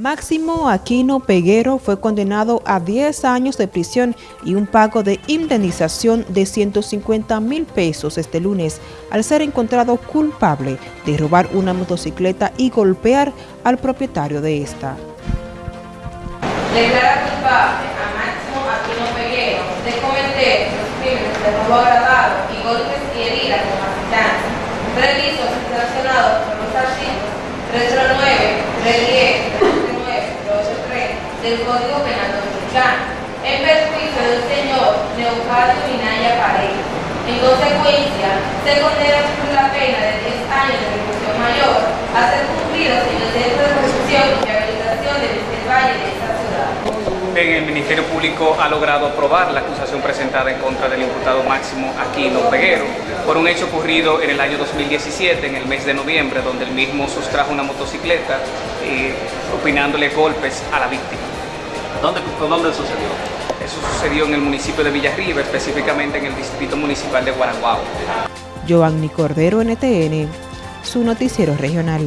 Máximo Aquino Peguero fue condenado a 10 años de prisión y un pago de indemnización de 150 mil pesos este lunes al ser encontrado culpable de robar una motocicleta y golpear al propietario de esta. Declara culpable a Máximo Aquino Peguero de cometer los crímenes de robo agravado y golpes y heridas con asistencia, previstos y sancionados por los artículos 309, 310, del Código Penal Dominicano, en perjuicio del señor Leocadio Minaya Paredes. En consecuencia, se condena por la pena de 10 años de reclusión mayor a ser cumplidos en el Centro de Protección y Rehabilitación de Vicente Valle de esta ciudad. El Ministerio Público ha logrado aprobar la acusación presentada en contra del imputado Máximo Aquino Peguero por un hecho ocurrido en el año 2017, en el mes de noviembre, donde el mismo sustrajo una motocicleta eh, opinándole golpes a la víctima. ¿Dónde, ¿Dónde sucedió? Eso sucedió en el municipio de Villarriba, específicamente en el distrito municipal de Guaraguao. Giovanni Cordero, NTN, su noticiero regional.